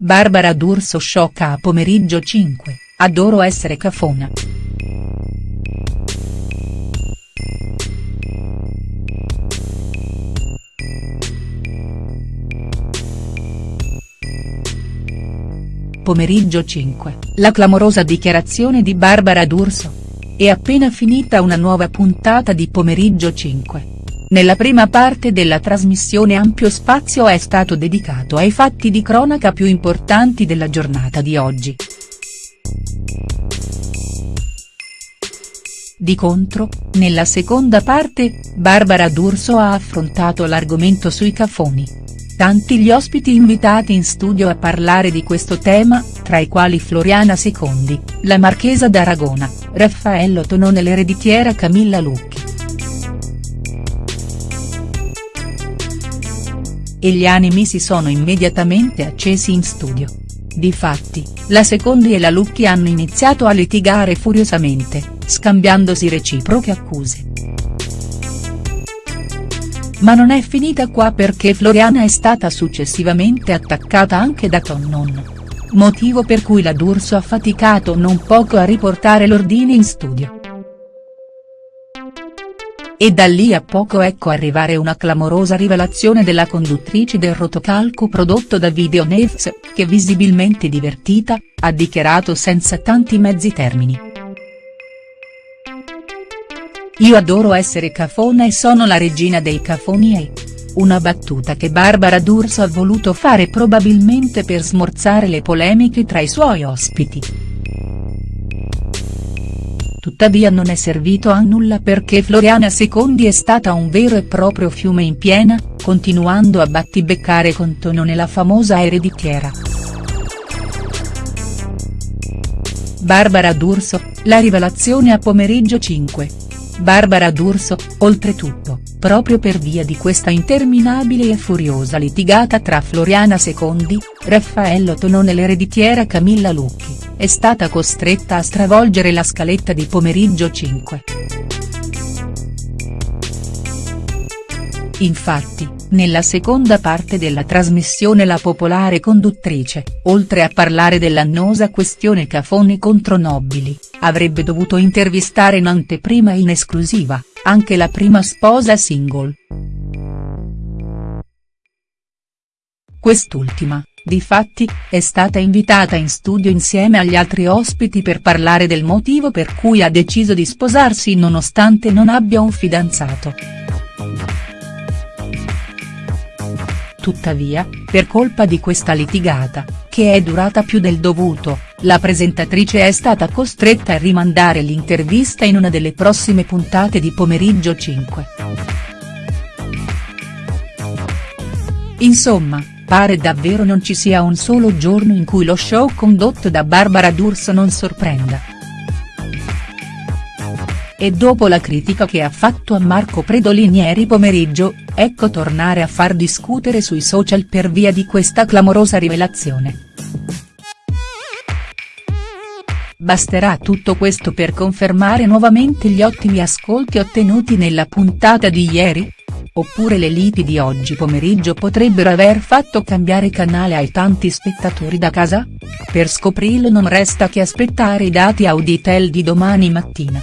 Barbara D'Urso sciocca a pomeriggio 5, adoro essere cafona. Pomeriggio 5, la clamorosa dichiarazione di Barbara D'Urso. È appena finita una nuova puntata di Pomeriggio 5. Nella prima parte della trasmissione ampio spazio è stato dedicato ai fatti di cronaca più importanti della giornata di oggi. Di contro, nella seconda parte, Barbara D'Urso ha affrontato l'argomento sui cafoni. Tanti gli ospiti invitati in studio a parlare di questo tema, tra i quali Floriana Secondi, la Marchesa d'Aragona, Raffaello Tonone l'ereditiera Camilla Lucchi. E gli animi si sono immediatamente accesi in studio. Difatti, la Secondi e la Lucchi hanno iniziato a litigare furiosamente, scambiandosi reciproche accuse. Ma non è finita qua perché Floriana è stata successivamente attaccata anche da Tonnon. Motivo per cui la D'Urso ha faticato non poco a riportare l'ordine in studio. E da lì a poco ecco arrivare una clamorosa rivelazione della conduttrice del rotocalco prodotto da Videonews, che visibilmente divertita, ha dichiarato senza tanti mezzi termini. Io adoro essere cafona e sono la regina dei cafoni e. Una battuta che Barbara D'Urso ha voluto fare probabilmente per smorzare le polemiche tra i suoi ospiti tuttavia non è servito a nulla perché Floriana Secondi è stata un vero e proprio fiume in piena, continuando a battibeccare con Tonone la famosa ereditiera. Barbara D'Urso, la rivelazione a pomeriggio 5. Barbara D'Urso, oltretutto, proprio per via di questa interminabile e furiosa litigata tra Floriana Secondi, Raffaello Tonone e l'ereditiera Camilla Lucchi è stata costretta a stravolgere la scaletta di pomeriggio 5. Infatti, nella seconda parte della trasmissione la popolare conduttrice, oltre a parlare dell'annosa questione Cafoni contro Nobili, avrebbe dovuto intervistare in anteprima in esclusiva, anche la prima sposa single. Quest'ultima, Difatti, è stata invitata in studio insieme agli altri ospiti per parlare del motivo per cui ha deciso di sposarsi nonostante non abbia un fidanzato. Tuttavia, per colpa di questa litigata, che è durata più del dovuto, la presentatrice è stata costretta a rimandare l'intervista in una delle prossime puntate di Pomeriggio 5. Insomma, Pare davvero non ci sia un solo giorno in cui lo show condotto da Barbara D'Urso non sorprenda. E dopo la critica che ha fatto a Marco Predolin ieri pomeriggio, ecco tornare a far discutere sui social per via di questa clamorosa rivelazione. Basterà tutto questo per confermare nuovamente gli ottimi ascolti ottenuti nella puntata di ieri?. Oppure le liti di oggi pomeriggio potrebbero aver fatto cambiare canale ai tanti spettatori da casa? Per scoprirlo non resta che aspettare i dati Auditel di domani mattina.